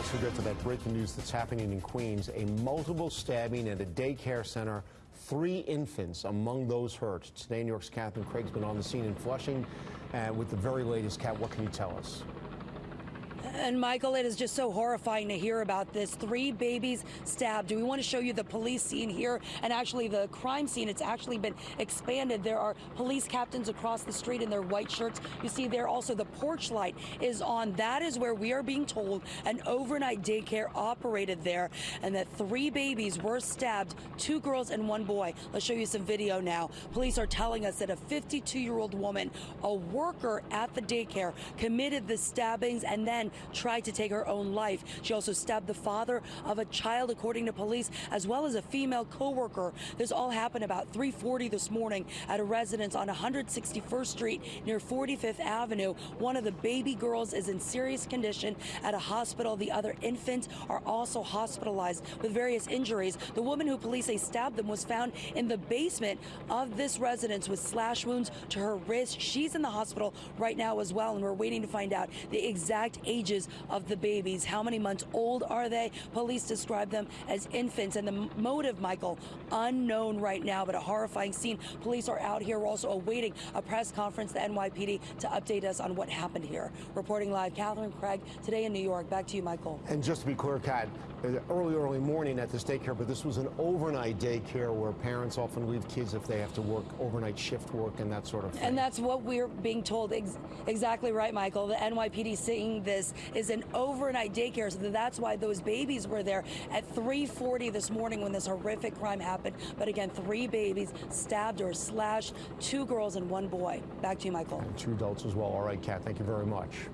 also get to that breaking news that's happening in Queens. A multiple stabbing at a daycare center. Three infants among those hurt. Today, New York's Katherine Creag's been on the scene in Flushing. And with the very latest, Cat, what can you tell us? And Michael, it is just so horrifying to hear about this. Three babies stabbed. Do We want to show you the police scene here and actually the crime scene. It's actually been expanded. There are police captains across the street in their white shirts. You see there also the porch light is on. That is where we are being told an overnight daycare operated there and that three babies were stabbed, two girls and one boy. Let's show you some video now. Police are telling us that a 52 year old woman, a worker at the daycare, committed the stabbings and then tried to take her own life. She also stabbed the father of a child, according to police, as well as a female co-worker. This all happened about 340 this morning at a residence on 161st Street near 45th Avenue. One of the baby girls is in serious condition at a hospital. The other infants are also hospitalized with various injuries. The woman who police say stabbed them was found in the basement of this residence with slash wounds to her wrist. She's in the hospital right now as well, and we're waiting to find out the exact ages of the babies. How many months old are they? Police describe them as infants, and the motive, Michael, unknown right now, but a horrifying scene. Police are out here. We're also awaiting a press conference, the NYPD, to update us on what happened here. Reporting live, Katherine Creag, today in New York. Back to you, Michael. And just to be clear, Cat, uh, early, early morning at this daycare, but this was an overnight daycare where parents often leave kids if they have to work overnight shift work and that sort of thing. And that's what we're being told. Ex exactly right, Michael. The NYPD seeing this is an overnight daycare, so that's why those babies were there at 3:40 this morning when this horrific crime happened. But again, three babies stabbed or slashed, two girls and one boy. Back to you, Michael. And two adults as well. All right, Kat, thank you very much.